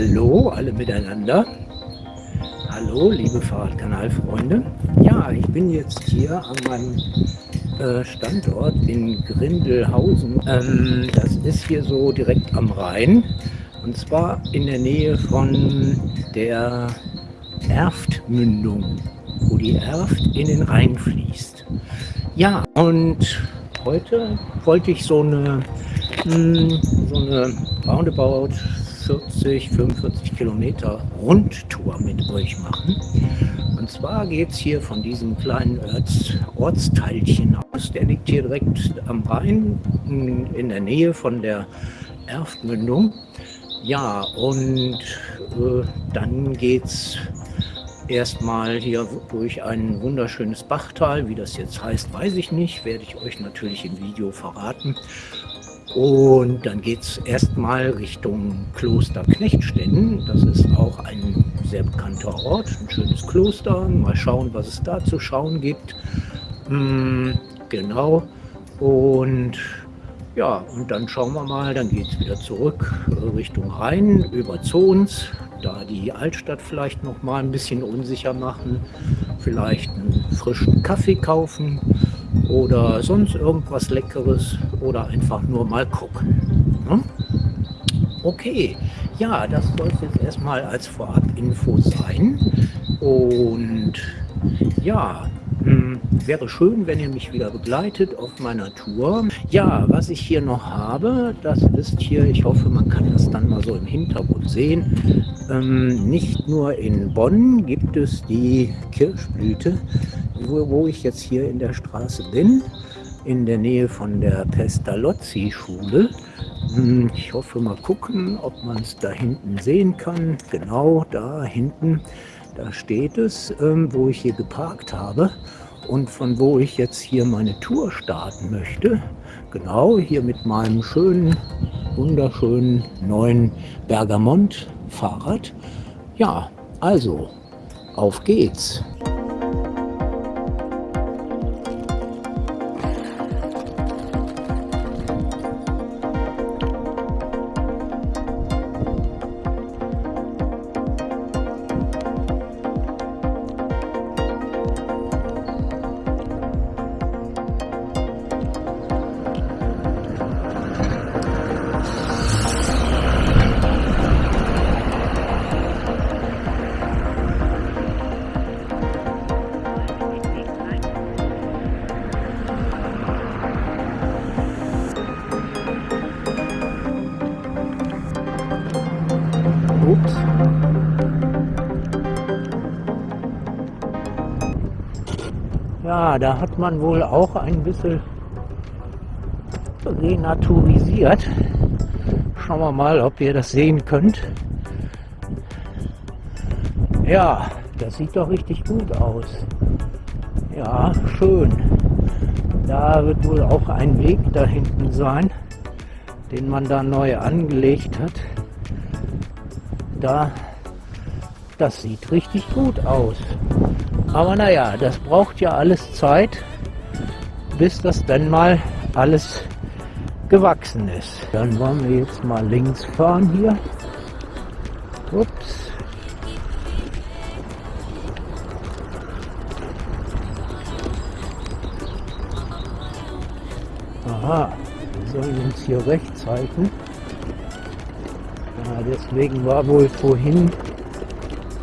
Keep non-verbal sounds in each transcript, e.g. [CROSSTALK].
Hallo alle miteinander. Hallo liebe Fahrradkanalfreunde. Ja, ich bin jetzt hier an meinem äh, Standort in Grindelhausen. Ähm, das ist hier so direkt am Rhein. Und zwar in der Nähe von der Erftmündung, wo die Erft in den Rhein fließt. Ja, und heute wollte ich so eine, mh, hm, so eine roundabout 40, 45 Kilometer Rundtour mit euch machen. Und zwar geht es hier von diesem kleinen Orts Ortsteilchen aus. Der liegt hier direkt am Rhein, in der Nähe von der Erftmündung. Ja, und äh, dann geht es erstmal hier durch ein wunderschönes Bachtal. Wie das jetzt heißt, weiß ich nicht. Werde ich euch natürlich im Video verraten. Und dann geht es erstmal Richtung Kloster Knechtstetten. Das ist auch ein sehr bekannter Ort, ein schönes Kloster. Mal schauen, was es da zu schauen gibt. Mm, genau. Und ja, und dann schauen wir mal, dann geht es wieder zurück äh, Richtung Rhein über Zons, da die Altstadt vielleicht noch mal ein bisschen unsicher machen, vielleicht einen frischen Kaffee kaufen oder sonst irgendwas Leckeres oder einfach nur mal gucken. Ne? Okay, ja, das soll es jetzt erstmal als Vorab-Info sein. Und ja, wäre schön, wenn ihr mich wieder begleitet auf meiner Tour. Ja, was ich hier noch habe, das ist hier, ich hoffe, man kann das dann mal so im Hintergrund sehen. Ähm, nicht nur in Bonn gibt es die Kirschblüte, wo, wo ich jetzt hier in der Straße bin, in der Nähe von der Pestalozzi-Schule. Hm, ich hoffe mal gucken, ob man es da hinten sehen kann. Genau da hinten da steht es, ähm, wo ich hier geparkt habe und von wo ich jetzt hier meine Tour starten möchte. Genau, hier mit meinem schönen, wunderschönen neuen Bergamont-Fahrrad. Ja, also, auf geht's. Ja, da hat man wohl auch ein bisschen renaturisiert. Schauen wir mal, ob ihr das sehen könnt. Ja, das sieht doch richtig gut aus. Ja, schön. Da wird wohl auch ein Weg da hinten sein, den man da neu angelegt hat da, das sieht richtig gut aus. Aber naja, das braucht ja alles Zeit, bis das dann mal alles gewachsen ist. Dann wollen wir jetzt mal links fahren hier. Ups. Aha, wir sollen uns hier rechts halten deswegen war wohl vorhin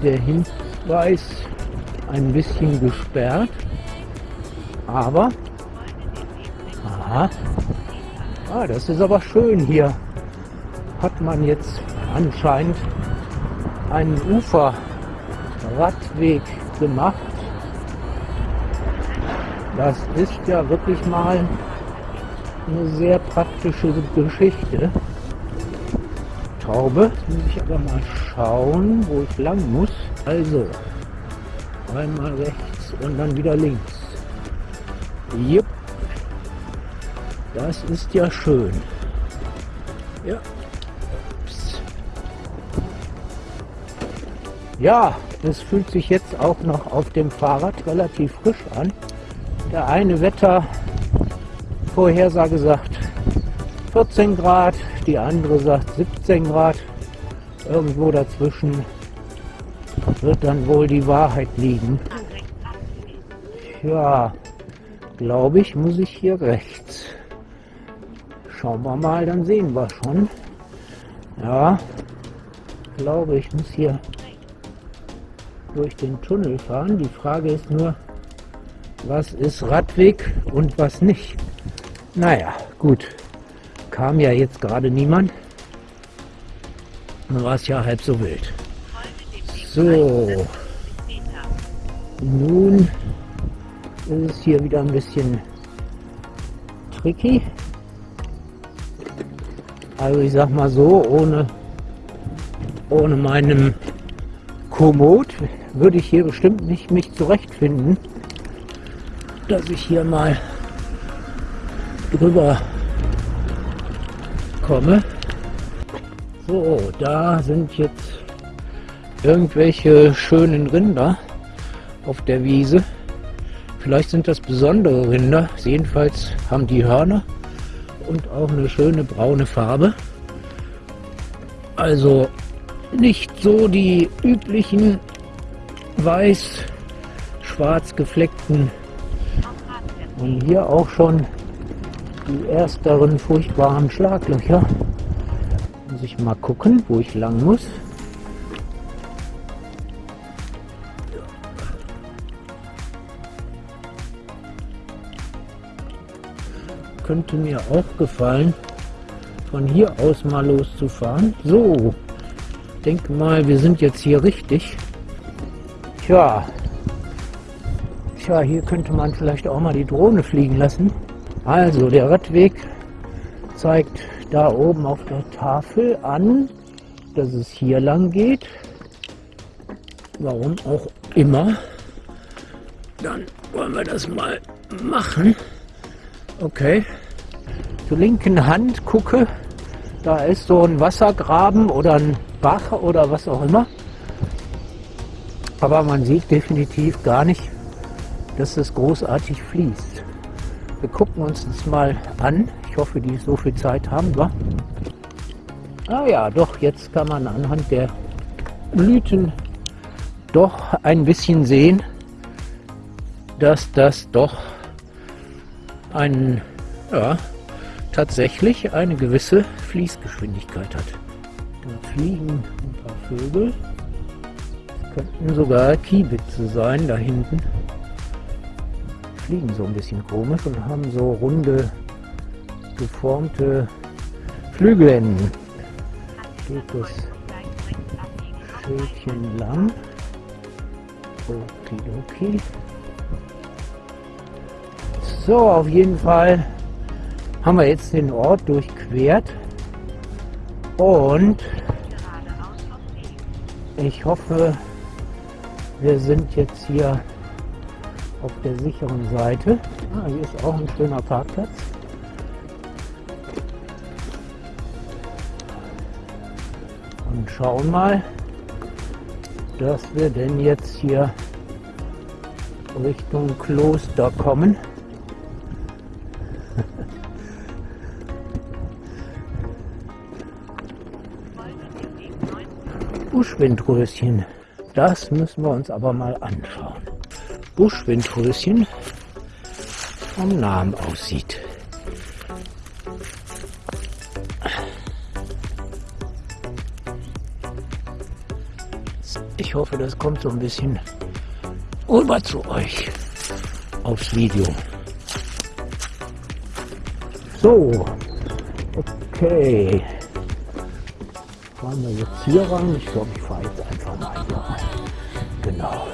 der Hinweis ein bisschen gesperrt. Aber, aha, ah, das ist aber schön hier. Hat man jetzt anscheinend einen Uferradweg gemacht. Das ist ja wirklich mal eine sehr praktische Geschichte. Jetzt muss ich aber mal schauen, wo ich lang muss. Also, einmal rechts und dann wieder links. Jupp. Das ist ja schön. Ja. Ups. Ja, es fühlt sich jetzt auch noch auf dem Fahrrad relativ frisch an. Der eine Wettervorhersage sagt 14 Grad, die andere sagt 17 Grad. Irgendwo dazwischen wird dann wohl die Wahrheit liegen. Ja, glaube ich, muss ich hier rechts. Schauen wir mal, dann sehen wir schon. Ja, glaube ich, muss hier durch den Tunnel fahren. Die Frage ist nur, was ist Radweg und was nicht. Naja, gut. Kam ja jetzt gerade niemand. Dann war es ja halb so wild. So. Nun ist es hier wieder ein bisschen tricky. Also ich sag mal so, ohne, ohne meinem Komoot würde ich hier bestimmt nicht mich zurechtfinden, dass ich hier mal drüber komme. So, da sind jetzt irgendwelche schönen Rinder auf der Wiese. Vielleicht sind das besondere Rinder. Jedenfalls haben die Hörner und auch eine schöne braune Farbe. Also nicht so die üblichen weiß-schwarz gefleckten und hier auch schon die ersteren furchtbaren Schlaglöcher. Muss ich mal gucken, wo ich lang muss. Könnte mir auch gefallen, von hier aus mal loszufahren. So, denke mal, wir sind jetzt hier richtig. Tja, tja, hier könnte man vielleicht auch mal die Drohne fliegen lassen. Also, der Radweg zeigt da oben auf der Tafel an, dass es hier lang geht. Warum auch immer. Dann wollen wir das mal machen. Okay. Zur linken Hand gucke, da ist so ein Wassergraben oder ein Bach oder was auch immer. Aber man sieht definitiv gar nicht, dass es großartig fließt. Wir gucken uns das mal an. Ich hoffe, die so viel Zeit haben wir. Ah ja, doch, jetzt kann man anhand der Blüten doch ein bisschen sehen, dass das doch ein, ja, tatsächlich eine gewisse Fließgeschwindigkeit hat. Da fliegen ein paar Vögel. Das könnten sogar Kiebitze sein da hinten fliegen so ein bisschen komisch und haben so runde geformte Flügelenden. Geht das Schildchen lang. Okidoki. So, auf jeden Fall haben wir jetzt den Ort durchquert und ich hoffe, wir sind jetzt hier auf der sicheren Seite. Ah, hier ist auch ein schöner Parkplatz. Und schauen mal, dass wir denn jetzt hier Richtung Kloster kommen. Buschwindröschen. Das müssen wir uns aber mal anschauen. Buschwindröschen vom Namen aussieht. Ich hoffe, das kommt so ein bisschen rüber zu euch aufs Video. So, okay. Fahren wir jetzt hier ran? Ich glaube, ich fahre jetzt einfach mal hier rein. Genau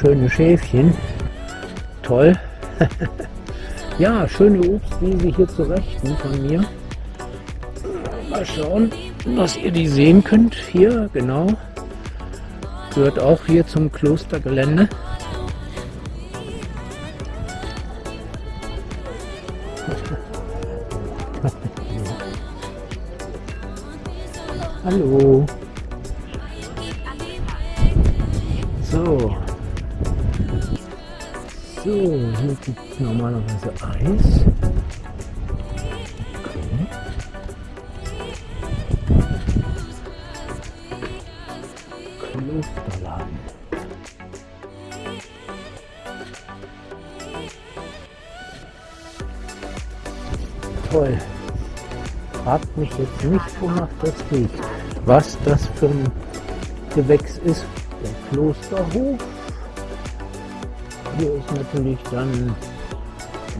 schöne Schäfchen. Toll. [LAUGHS] ja, schöne Obstwiese hier zu Rechten von mir. Mal schauen, was ihr die sehen könnt. Hier, genau. Gehört auch hier zum Klostergelände. Hallo. So. So, hier gibt es normalerweise Eis. Klosterladen. Toll. Hat mich jetzt nicht gemacht, das geht. Was das für ein Gewächs ist. Der Klosterhof. Hier ist natürlich dann,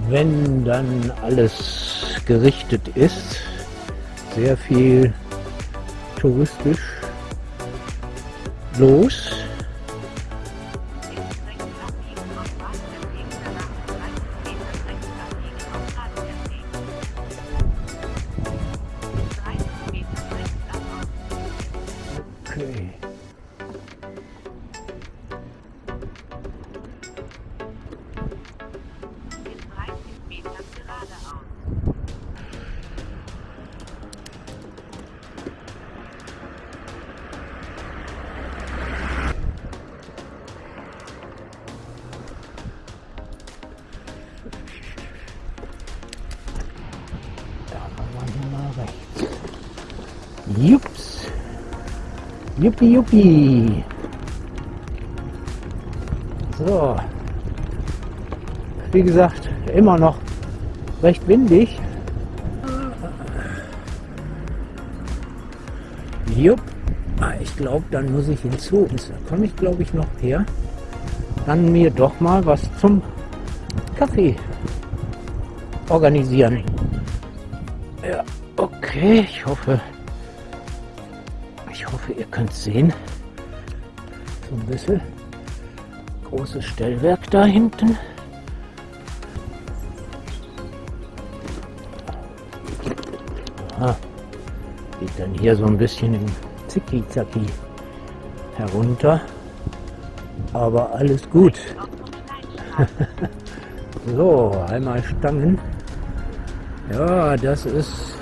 wenn dann alles gerichtet ist, sehr viel touristisch los. Juppie, juppie. So. Wie gesagt, immer noch recht windig. Jupp. Ah, Ich glaube, dann muss ich hinzu. Da komme ich, glaube ich, noch her. Dann mir doch mal was zum Kaffee organisieren. Ja, okay. Ich hoffe, ihr könnt sehen. So ein bisschen großes Stellwerk da hinten. Aha. Geht dann hier so ein bisschen im Zicki-Zacki herunter. Aber alles gut. [LAUGHS] so, einmal Stangen. Ja, das ist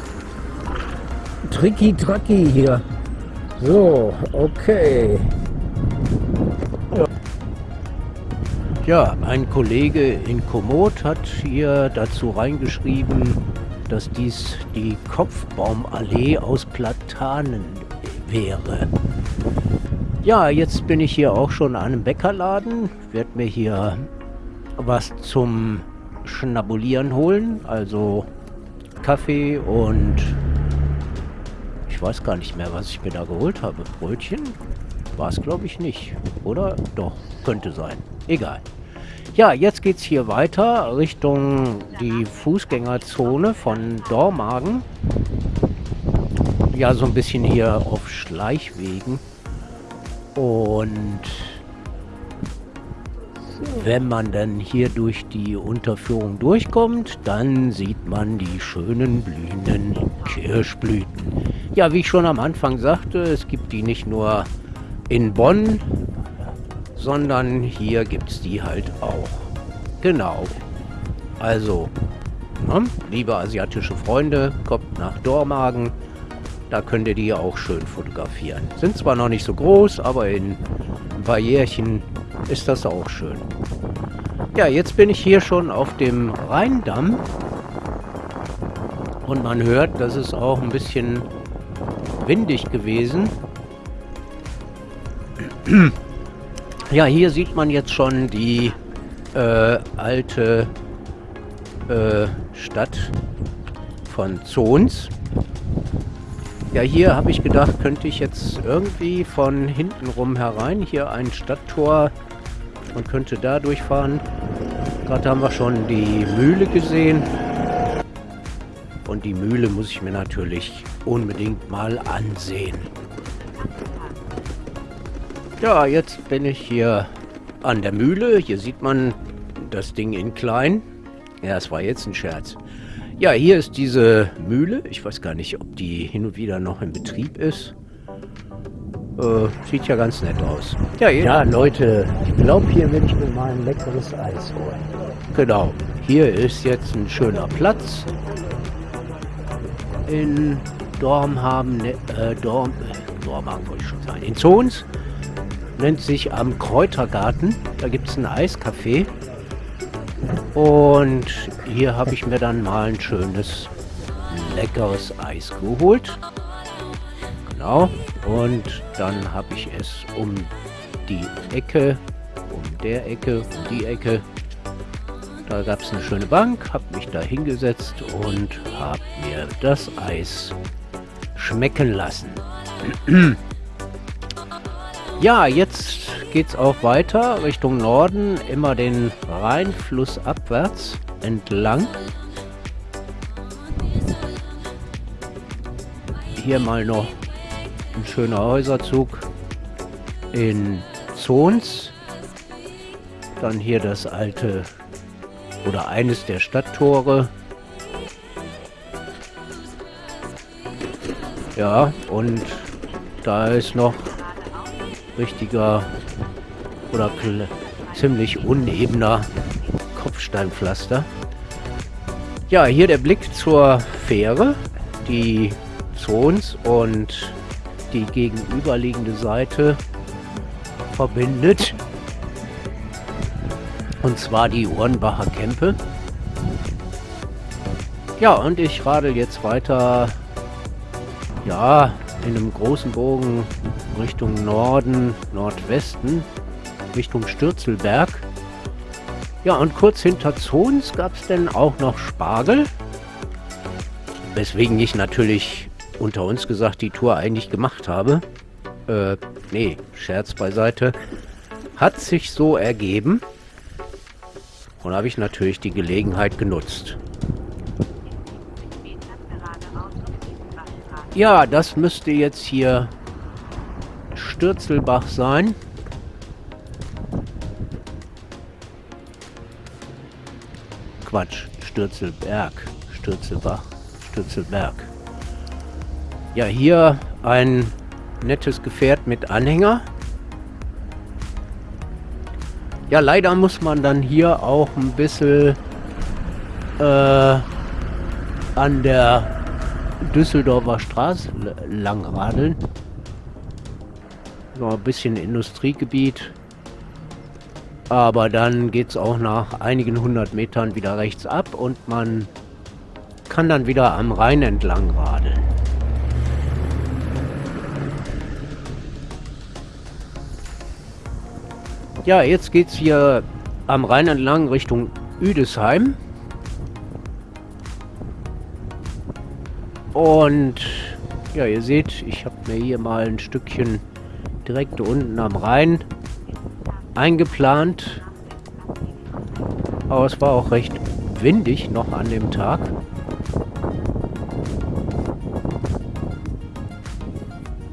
tricky-tracky hier. So, okay. Ja, ein Kollege in Komoot hat hier dazu reingeschrieben, dass dies die Kopfbaumallee aus Platanen wäre. Ja, jetzt bin ich hier auch schon an einem Bäckerladen, werde mir hier was zum Schnabulieren holen, also Kaffee und ich weiß gar nicht mehr, was ich mir da geholt habe. Brötchen? War es, glaube ich, nicht. Oder? Doch, könnte sein. Egal. Ja, jetzt geht's hier weiter Richtung die Fußgängerzone von Dormagen. Ja, so ein bisschen hier auf Schleichwegen. Und wenn man dann hier durch die Unterführung durchkommt, dann sieht man die schönen blühenden Kirschblüten. Ja, wie ich schon am Anfang sagte, es gibt die nicht nur in Bonn, sondern hier gibt es die halt auch. Genau. Also, ne, liebe asiatische Freunde, kommt nach Dormagen. Da könnt ihr die auch schön fotografieren. Sind zwar noch nicht so groß, aber in ein paar Jährchen ist das auch schön. Ja, jetzt bin ich hier schon auf dem Rheindamm. Und man hört, das ist auch ein bisschen windig gewesen. Ja, hier sieht man jetzt schon die äh, alte äh, Stadt von Zons. Ja, hier habe ich gedacht, könnte ich jetzt irgendwie von hinten rum herein. Hier ein Stadttor und könnte da durchfahren. Gerade haben wir schon die Mühle gesehen. Und die Mühle muss ich mir natürlich unbedingt mal ansehen. Ja, jetzt bin ich hier an der Mühle. Hier sieht man das Ding in klein. Ja, es war jetzt ein Scherz. Ja, hier ist diese Mühle. Ich weiß gar nicht, ob die hin und wieder noch in Betrieb ist. Äh, sieht ja ganz nett aus. Ja, ja Leute, ich glaube, hier will ich mir mal ein leckeres Eis holen. Genau. Hier ist jetzt ein schöner Platz. In Dormhaben, ne, äh, Dorm, äh, Dormhaben wollte ich schon sagen. In Zons nennt sich am Kräutergarten. Da gibt es ein Eiscafé. Und hier habe ich mir dann mal ein schönes, leckeres Eis geholt. Genau. Und dann habe ich es um die Ecke, um der Ecke, um die Ecke Da gab es eine schöne Bank, habe mich da hingesetzt und habe mir das Eis schmecken lassen. [CLEARS THROAT] ja, jetzt geht es auch weiter Richtung Norden, immer den Rheinfluss abwärts entlang. Hier mal noch ein schöner Häuserzug in Zons. Dann hier das alte oder eines der Stadttore. Ja, und da ist noch richtiger oder ziemlich unebener Kopfsteinpflaster. Ja, hier der Blick zur Fähre, die Zons und die gegenüberliegende Seite verbindet. Und zwar die Uhrenbacher Kempe. Ja, und ich radel jetzt weiter, ja, in einem großen Bogen Richtung Norden, Nordwesten, Richtung Stürzelberg. Ja, und kurz hinter Zons gab es denn auch noch Spargel. Weswegen ich natürlich unter uns gesagt die Tour eigentlich gemacht habe. Äh, nee, Scherz beiseite. Hat sich so ergeben. Und habe ich natürlich die Gelegenheit genutzt. Ja, das müsste jetzt hier Stürzelbach sein. Quatsch, Stürzelberg, Stürzelbach, Stürzelberg. Ja, hier ein nettes Gefährt mit Anhänger. Ja, leider muss man dann hier auch ein bisschen äh, an der Düsseldorfer Straße lang radeln. Noch ein bisschen Industriegebiet. Aber dann geht es auch nach einigen hundert Metern wieder rechts ab und man kann dann wieder am Rhein entlang radeln. Ja, jetzt geht es hier am Rhein entlang Richtung Üdesheim. Und ja, ihr seht, ich habe mir hier mal ein Stückchen direkt unten am Rhein eingeplant. Aber es war auch recht windig noch an dem Tag.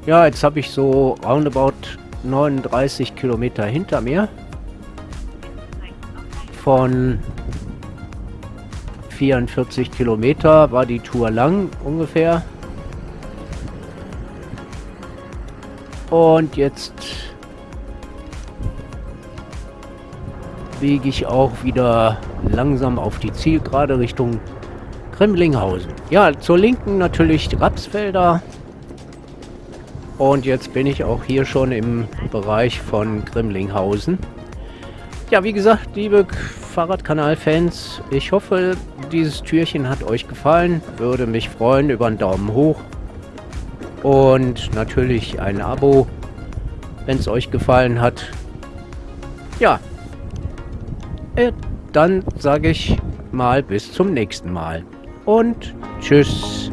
Ja, jetzt habe ich so roundabout 39 Kilometer hinter mir. Von 44 Kilometer war die Tour lang ungefähr. Und jetzt biege ich auch wieder langsam auf die Zielgerade Richtung Kremlinghausen. Ja, zur Linken natürlich Rapsfelder. Und jetzt bin ich auch hier schon im Bereich von Grimlinghausen. Ja, wie gesagt, liebe Fahrradkanal-Fans, ich hoffe, dieses Türchen hat euch gefallen. Würde mich freuen über einen Daumen hoch. Und natürlich ein Abo, wenn es euch gefallen hat. Ja, äh, dann sage ich mal bis zum nächsten Mal. Und tschüss.